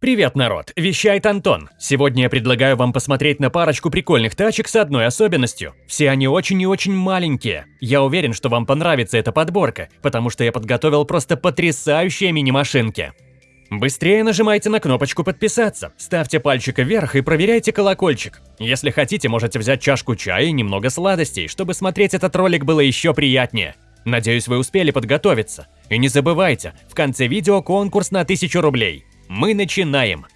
Привет, народ! Вещает Антон. Сегодня я предлагаю вам посмотреть на парочку прикольных тачек с одной особенностью. Все они очень и очень маленькие. Я уверен, что вам понравится эта подборка, потому что я подготовил просто потрясающие мини-машинки. Быстрее нажимайте на кнопочку подписаться, ставьте пальчик вверх и проверяйте колокольчик. Если хотите, можете взять чашку чая и немного сладостей, чтобы смотреть этот ролик было еще приятнее. Надеюсь, вы успели подготовиться. И не забывайте, в конце видео конкурс на 1000 рублей. Мы начинаем!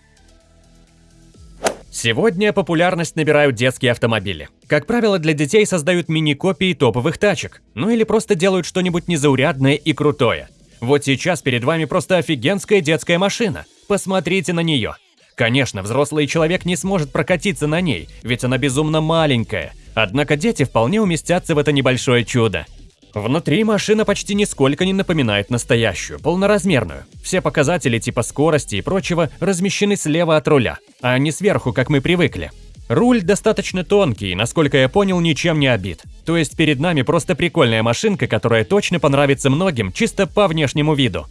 Сегодня популярность набирают детские автомобили. Как правило, для детей создают мини-копии топовых тачек, ну или просто делают что-нибудь незаурядное и крутое. Вот сейчас перед вами просто офигенская детская машина. Посмотрите на нее. Конечно, взрослый человек не сможет прокатиться на ней, ведь она безумно маленькая. Однако дети вполне уместятся в это небольшое чудо. Внутри машина почти нисколько не напоминает настоящую, полноразмерную. Все показатели типа скорости и прочего размещены слева от руля, а не сверху, как мы привыкли. Руль достаточно тонкий, насколько я понял, ничем не обит. То есть перед нами просто прикольная машинка, которая точно понравится многим, чисто по внешнему виду.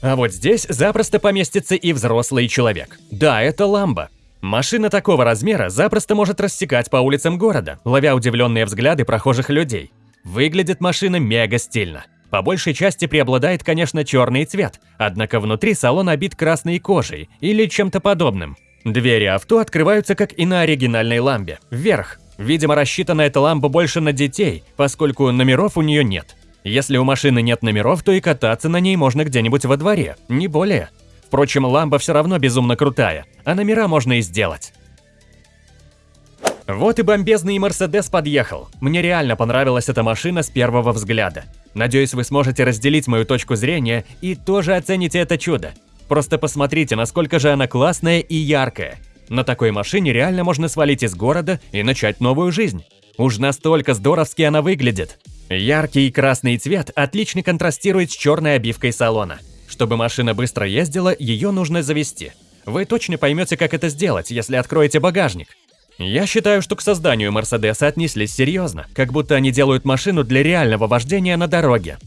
А вот здесь запросто поместится и взрослый человек. Да, это ламба. Машина такого размера запросто может рассекать по улицам города, ловя удивленные взгляды прохожих людей. Выглядит машина мега стильно. По большей части преобладает, конечно, черный цвет, однако внутри салон обит красной кожей или чем-то подобным. Двери авто открываются, как и на оригинальной ламбе, вверх. Видимо, рассчитана эта ламба больше на детей, поскольку номеров у нее нет. Если у машины нет номеров, то и кататься на ней можно где-нибудь во дворе, не более. Впрочем, ламба все равно безумно крутая, а номера можно и сделать. Вот и бомбезный Мерседес подъехал. Мне реально понравилась эта машина с первого взгляда. Надеюсь, вы сможете разделить мою точку зрения и тоже оцените это чудо. Просто посмотрите, насколько же она классная и яркая. На такой машине реально можно свалить из города и начать новую жизнь. Уж настолько здоровски она выглядит. Яркий красный цвет отлично контрастирует с черной обивкой салона. Чтобы машина быстро ездила, ее нужно завести. Вы точно поймете, как это сделать, если откроете багажник. Я считаю, что к созданию Мерседеса отнеслись серьезно, как будто они делают машину для реального вождения на дороге.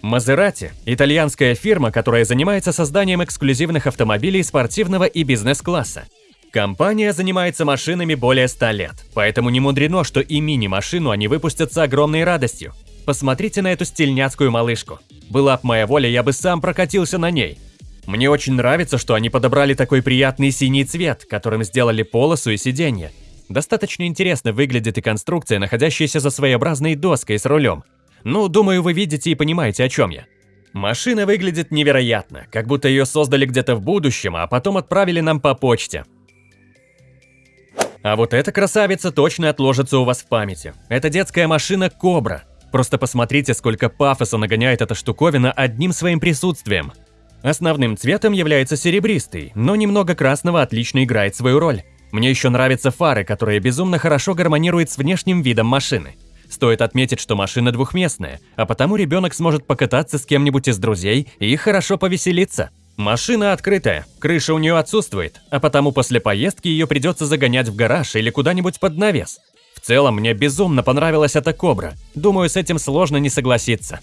Мазерати – итальянская фирма, которая занимается созданием эксклюзивных автомобилей спортивного и бизнес-класса. Компания занимается машинами более 100 лет, поэтому не мудрено, что и мини-машину они выпустят с огромной радостью. Посмотрите на эту стильняцкую малышку. Была б моя воля, я бы сам прокатился на ней. Мне очень нравится, что они подобрали такой приятный синий цвет, которым сделали полосу и сиденье. Достаточно интересно выглядит и конструкция, находящаяся за своеобразной доской с рулем. Ну, думаю, вы видите и понимаете, о чем я. Машина выглядит невероятно, как будто ее создали где-то в будущем, а потом отправили нам по почте. А вот эта красавица точно отложится у вас в памяти. Это детская машина Кобра. Просто посмотрите, сколько пафоса нагоняет эта штуковина одним своим присутствием. Основным цветом является серебристый, но немного красного отлично играет свою роль. Мне еще нравятся фары, которые безумно хорошо гармонируют с внешним видом машины. Стоит отметить, что машина двухместная, а потому ребенок сможет покататься с кем-нибудь из друзей и хорошо повеселиться. Машина открытая, крыша у нее отсутствует, а потому после поездки ее придется загонять в гараж или куда-нибудь под навес. В целом, мне безумно понравилась эта Кобра. Думаю, с этим сложно не согласиться.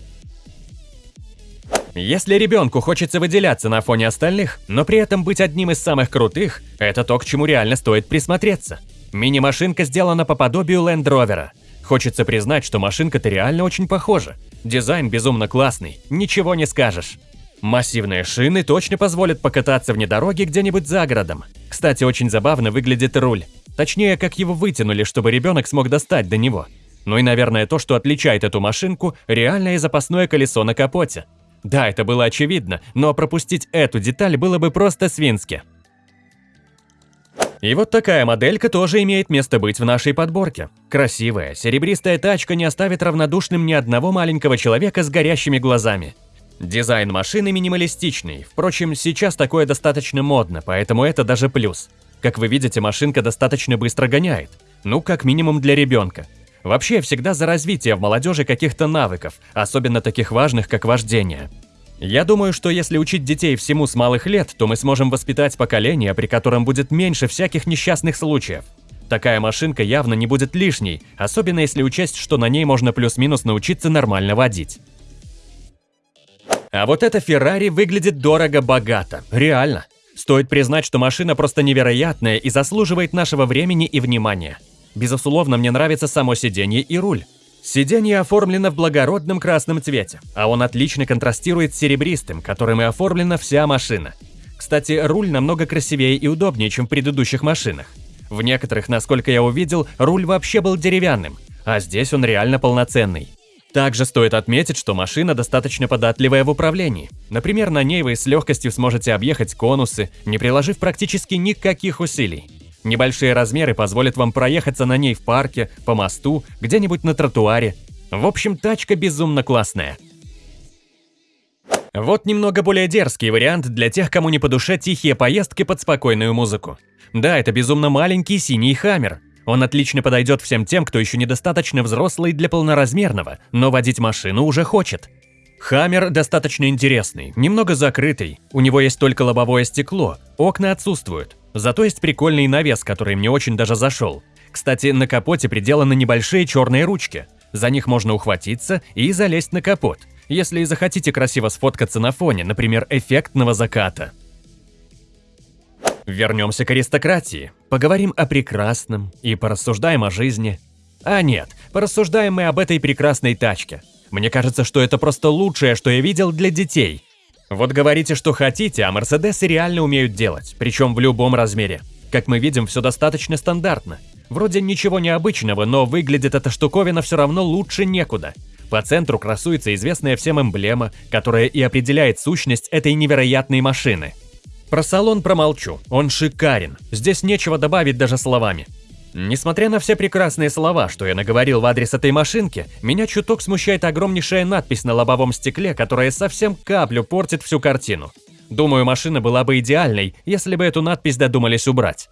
Если ребенку хочется выделяться на фоне остальных, но при этом быть одним из самых крутых, это то, к чему реально стоит присмотреться. Мини-машинка сделана по подобию Land Rover. Хочется признать, что машинка-то реально очень похожа. Дизайн безумно классный, ничего не скажешь. Массивные шины точно позволят покататься вне дороги где-нибудь за городом. Кстати, очень забавно выглядит руль. Точнее, как его вытянули, чтобы ребенок смог достать до него. Ну и, наверное, то, что отличает эту машинку, реальное запасное колесо на капоте. Да, это было очевидно, но пропустить эту деталь было бы просто свински. И вот такая моделька тоже имеет место быть в нашей подборке. Красивая, серебристая тачка не оставит равнодушным ни одного маленького человека с горящими глазами. Дизайн машины минималистичный, впрочем, сейчас такое достаточно модно, поэтому это даже плюс. Как вы видите, машинка достаточно быстро гоняет. Ну, как минимум для ребенка. Вообще, всегда за развитие в молодежи каких-то навыков, особенно таких важных, как вождение. Я думаю, что если учить детей всему с малых лет, то мы сможем воспитать поколение, при котором будет меньше всяких несчастных случаев. Такая машинка явно не будет лишней, особенно если учесть, что на ней можно плюс-минус научиться нормально водить. А вот эта Феррари выглядит дорого-богато, реально. Стоит признать, что машина просто невероятная и заслуживает нашего времени и внимания. Безусловно, мне нравится само сиденье и руль. Сиденье оформлено в благородном красном цвете, а он отлично контрастирует с серебристым, которым и оформлена вся машина. Кстати, руль намного красивее и удобнее, чем в предыдущих машинах. В некоторых, насколько я увидел, руль вообще был деревянным, а здесь он реально полноценный. Также стоит отметить, что машина достаточно податливая в управлении. Например, на ней вы с легкостью сможете объехать конусы, не приложив практически никаких усилий. Небольшие размеры позволят вам проехаться на ней в парке, по мосту, где-нибудь на тротуаре. В общем, тачка безумно классная. Вот немного более дерзкий вариант для тех, кому не по душе тихие поездки под спокойную музыку. Да, это безумно маленький синий хаммер, он отлично подойдет всем тем, кто еще недостаточно взрослый для полноразмерного, но водить машину уже хочет. Хаммер достаточно интересный, немного закрытый, у него есть только лобовое стекло, окна отсутствуют. Зато есть прикольный навес, который мне очень даже зашел. Кстати, на капоте приделаны небольшие черные ручки. За них можно ухватиться и залезть на капот, если захотите красиво сфоткаться на фоне, например, эффектного заката. Вернемся к аристократии, поговорим о прекрасном и порассуждаем о жизни. А нет, порассуждаем мы об этой прекрасной тачке. Мне кажется, что это просто лучшее, что я видел для детей. Вот говорите, что хотите, а Мерседесы реально умеют делать, причем в любом размере. Как мы видим, все достаточно стандартно. Вроде ничего необычного, но выглядит эта штуковина все равно лучше некуда. По центру красуется известная всем эмблема, которая и определяет сущность этой невероятной машины – про салон промолчу, он шикарен, здесь нечего добавить даже словами. Несмотря на все прекрасные слова, что я наговорил в адрес этой машинки, меня чуток смущает огромнейшая надпись на лобовом стекле, которая совсем каплю портит всю картину. Думаю, машина была бы идеальной, если бы эту надпись додумались убрать.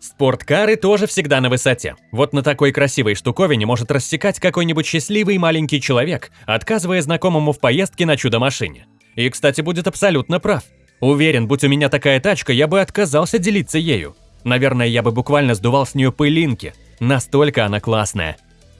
Спорткары тоже всегда на высоте. Вот на такой красивой штуковине может рассекать какой-нибудь счастливый маленький человек, отказывая знакомому в поездке на чудо-машине. И, кстати, будет абсолютно прав. Уверен, будь у меня такая тачка, я бы отказался делиться ею. Наверное, я бы буквально сдувал с нее пылинки. Настолько она классная.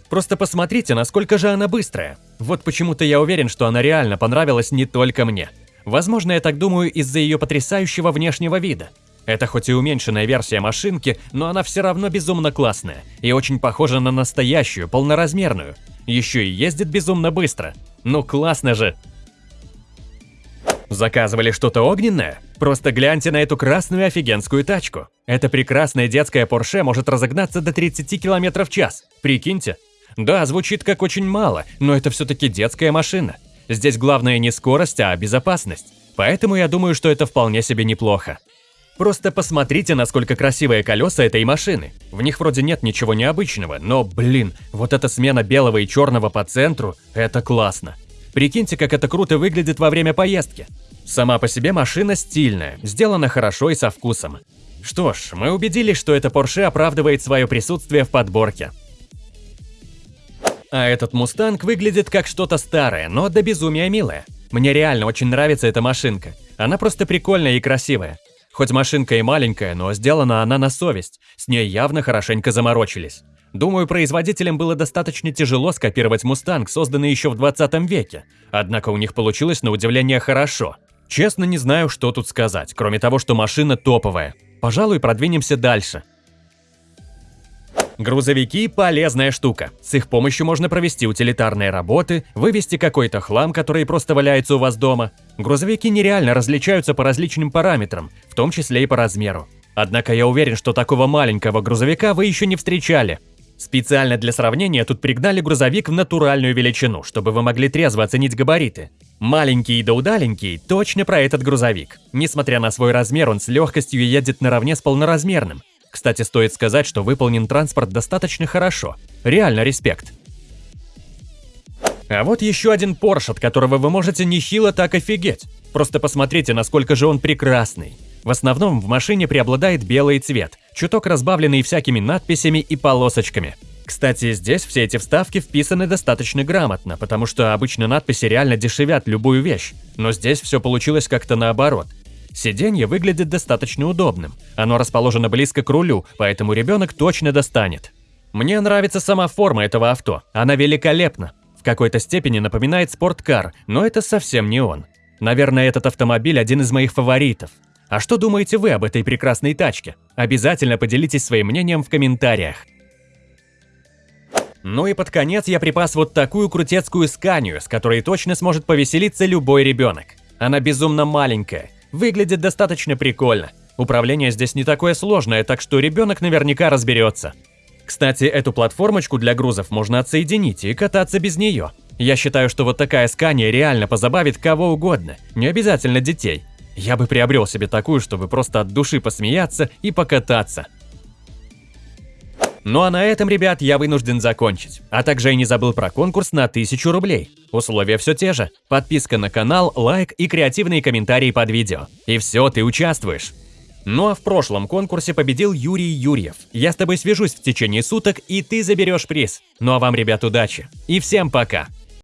Просто посмотрите, насколько же она быстрая. Вот почему-то я уверен, что она реально понравилась не только мне. Возможно, я так думаю из-за ее потрясающего внешнего вида. Это хоть и уменьшенная версия машинки, но она все равно безумно классная и очень похожа на настоящую, полноразмерную. Еще и ездит безумно быстро. Ну классно же! Заказывали что-то огненное? Просто гляньте на эту красную офигенскую тачку. Эта прекрасная детская Porsche может разогнаться до 30 км в час. Прикиньте. Да, звучит как очень мало, но это все-таки детская машина. Здесь главное не скорость, а безопасность. Поэтому я думаю, что это вполне себе неплохо. Просто посмотрите, насколько красивые колеса этой машины. В них вроде нет ничего необычного, но, блин, вот эта смена белого и черного по центру – это классно. Прикиньте, как это круто выглядит во время поездки. Сама по себе машина стильная, сделана хорошо и со вкусом. Что ж, мы убедились, что эта Porsche оправдывает свое присутствие в подборке. А этот Мустанг выглядит как что-то старое, но до безумия милое. Мне реально очень нравится эта машинка. Она просто прикольная и красивая. Хоть машинка и маленькая, но сделана она на совесть. С ней явно хорошенько заморочились. Думаю, производителям было достаточно тяжело скопировать «Мустанг», созданный еще в 20 веке. Однако у них получилось на удивление хорошо. Честно не знаю, что тут сказать, кроме того, что машина топовая. Пожалуй, продвинемся дальше. Грузовики – полезная штука. С их помощью можно провести утилитарные работы, вывести какой-то хлам, который просто валяется у вас дома. Грузовики нереально различаются по различным параметрам, в том числе и по размеру. Однако я уверен, что такого маленького грузовика вы еще не встречали. Специально для сравнения тут пригнали грузовик в натуральную величину, чтобы вы могли трезво оценить габариты. Маленький да удаленький – точно про этот грузовик. Несмотря на свой размер, он с легкостью едет наравне с полноразмерным. Кстати, стоит сказать, что выполнен транспорт достаточно хорошо. Реально респект. А вот еще один Porsche, от которого вы можете нехило так офигеть. Просто посмотрите, насколько же он прекрасный. В основном в машине преобладает белый цвет, чуток разбавленный всякими надписями и полосочками. Кстати, здесь все эти вставки вписаны достаточно грамотно, потому что обычно надписи реально дешевят любую вещь, но здесь все получилось как-то наоборот. Сиденье выглядит достаточно удобным, оно расположено близко к рулю, поэтому ребенок точно достанет. Мне нравится сама форма этого авто, она великолепна. В какой-то степени напоминает спорткар, но это совсем не он. Наверное, этот автомобиль один из моих фаворитов. А что думаете вы об этой прекрасной тачке? Обязательно поделитесь своим мнением в комментариях. Ну и под конец я припас вот такую крутецкую сканию, с которой точно сможет повеселиться любой ребенок. Она безумно маленькая, выглядит достаточно прикольно. Управление здесь не такое сложное, так что ребенок наверняка разберется. Кстати, эту платформочку для грузов можно отсоединить и кататься без нее. Я считаю, что вот такая скания реально позабавит кого угодно, не обязательно детей. Я бы приобрел себе такую, чтобы просто от души посмеяться и покататься. Ну а на этом, ребят, я вынужден закончить. А также и не забыл про конкурс на 1000 рублей. Условия все те же. Подписка на канал, лайк и креативные комментарии под видео. И все, ты участвуешь. Ну а в прошлом конкурсе победил Юрий Юрьев. Я с тобой свяжусь в течение суток, и ты заберешь приз. Ну а вам, ребят, удачи. И всем пока.